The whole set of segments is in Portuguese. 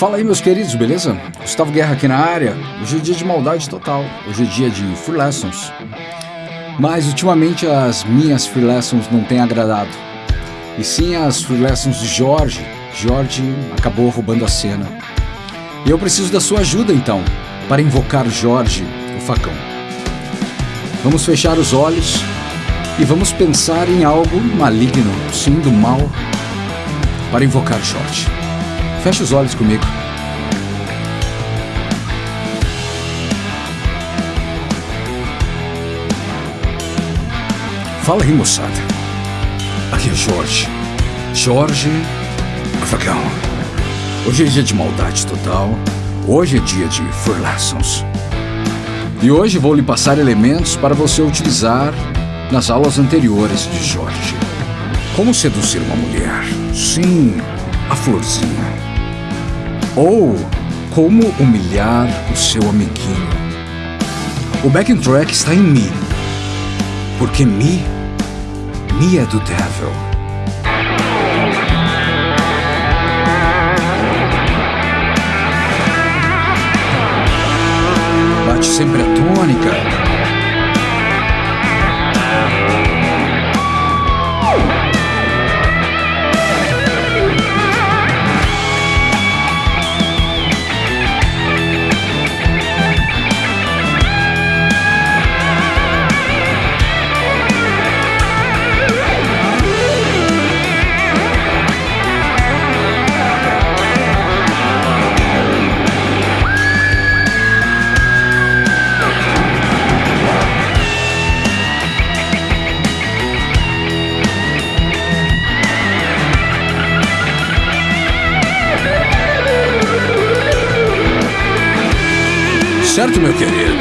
Fala aí, meus queridos, beleza? Gustavo Guerra aqui na área. Hoje é dia de maldade total. Hoje é dia de Free Lessons. Mas ultimamente as minhas Free Lessons não têm agradado. E sim as Free Lessons de Jorge. Jorge acabou roubando a cena. E eu preciso da sua ajuda então, para invocar Jorge, o facão. Vamos fechar os olhos e vamos pensar em algo maligno, sim, do mal, para invocar Jorge. Feche os olhos comigo. Fala aí, moçada. Aqui é Jorge. Jorge Afagão. Hoje é dia de maldade total. Hoje é dia de Lessons. E hoje vou lhe passar elementos para você utilizar nas aulas anteriores de Jorge. Como seduzir uma mulher? Sim, a florzinha ou como humilhar o seu amiguinho. O backing track está em Mi, porque Mi, Mi é do Devil. Bate sempre a tônica, Certo, meu querido?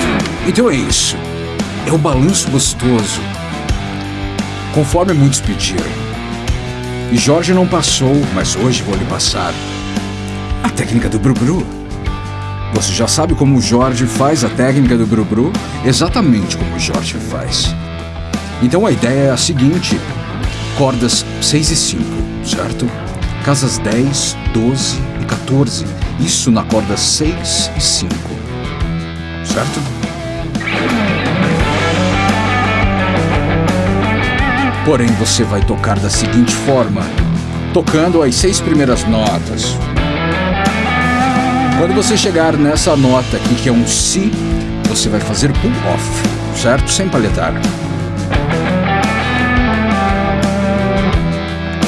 Então é isso. É o balanço gostoso. Conforme muitos pediram. E Jorge não passou, mas hoje vou lhe passar. A técnica do Brubru. Você já sabe como o Jorge faz a técnica do Brubru? Exatamente como o Jorge faz. Então a ideia é a seguinte: cordas 6 e 5, certo? Casas 10, 12 e 14. Isso na corda 6 e 5 certo? Porém, você vai tocar da seguinte forma, tocando as seis primeiras notas. Quando você chegar nessa nota aqui, que é um Si, você vai fazer pull off, certo? Sem palhetar.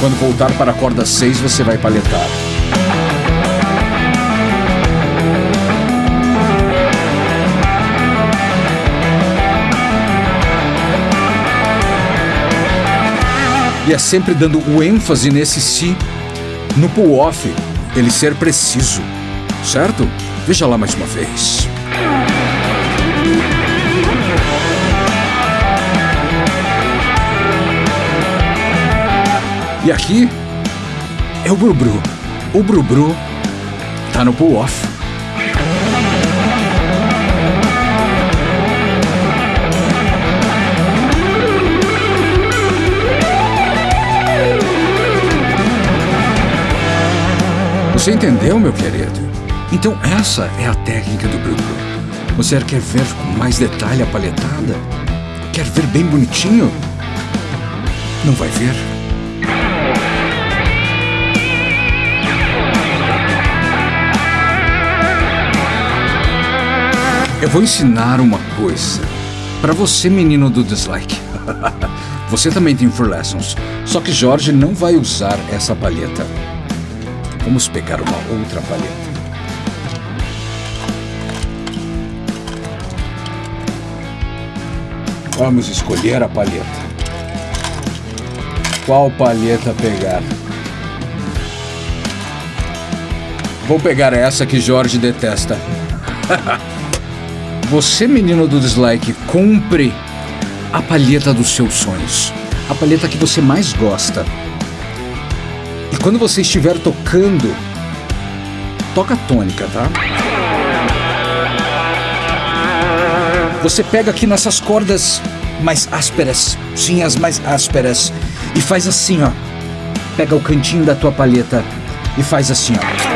Quando voltar para a corda 6, você vai palhetar. E é sempre dando o ênfase nesse si, no pull-off, ele ser preciso, certo? Veja lá mais uma vez. E aqui é o Brubru. O Brubru tá no pull-off. Você entendeu, meu querido? Então essa é a técnica do Bruno. Você quer ver com mais detalhe a palhetada? Quer ver bem bonitinho? Não vai ver? Eu vou ensinar uma coisa. Para você, menino do dislike. você também tem Free Lessons. Só que Jorge não vai usar essa palheta. Vamos pegar uma outra palheta. Vamos escolher a palheta. Qual palheta pegar? Vou pegar essa que Jorge detesta. Você, menino do dislike, compre a palheta dos seus sonhos. A palheta que você mais gosta. Quando você estiver tocando, toca tônica, tá? Você pega aqui nessas cordas mais ásperas, sim, as mais ásperas, e faz assim, ó. Pega o cantinho da tua palheta e faz assim, ó.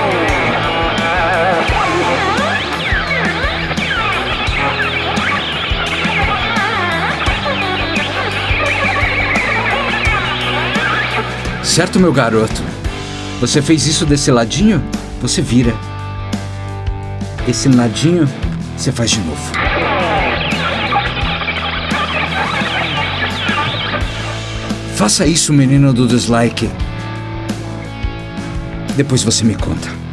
Certo, meu garoto? Você fez isso desse ladinho? Você vira. Esse ladinho, você faz de novo. Faça isso, menino do dislike. Depois você me conta.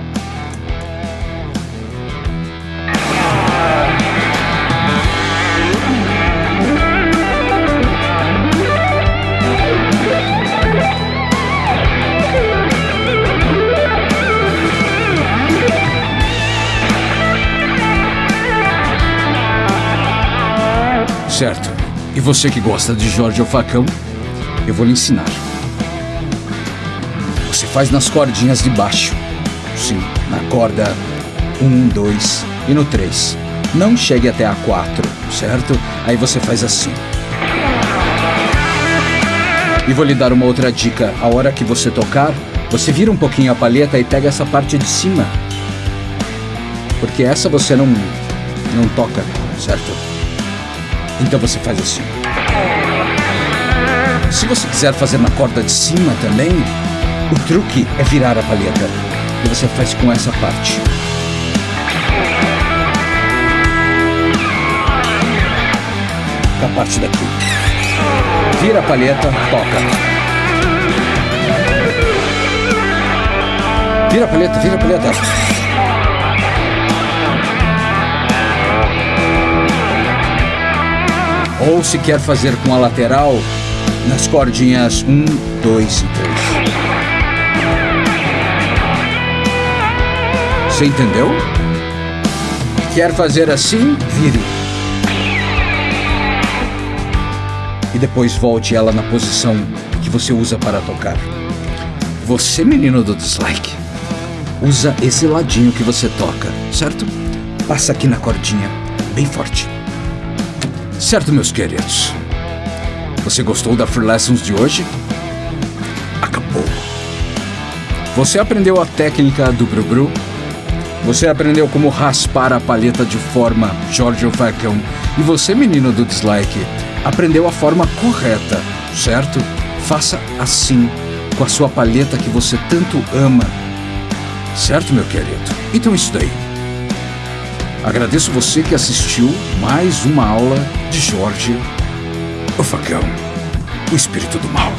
Certo. E você que gosta de Jorge o Facão, eu vou lhe ensinar. Você faz nas cordinhas de baixo. Sim, na corda 1, 2 e no 3. Não chegue até a 4, certo? Aí você faz assim. E vou lhe dar uma outra dica. A hora que você tocar, você vira um pouquinho a palheta e pega essa parte de cima. Porque essa você não não toca, certo? Então você faz assim. Se você quiser fazer na corda de cima também, o truque é virar a palheta. E você faz com essa parte. Com a parte daqui. Vira a palheta, toca. Vira a palheta, vira a palheta. Ou se quer fazer com a lateral, nas cordinhas 1, 2 e 3. Você entendeu? Quer fazer assim? Vire. E depois volte ela na posição que você usa para tocar. Você, menino do dislike, usa esse ladinho que você toca, certo? Passa aqui na cordinha, bem forte. Certo, meus queridos? Você gostou da Free Lessons de hoje? Acabou. Você aprendeu a técnica do Bru-Bru? Você aprendeu como raspar a palheta de forma Giorgio Falcão? E você, menino do dislike, aprendeu a forma correta, certo? Faça assim com a sua palheta que você tanto ama. Certo, meu querido? Então isso daí. Agradeço você que assistiu mais uma aula de Jorge o facão, o espírito do mal.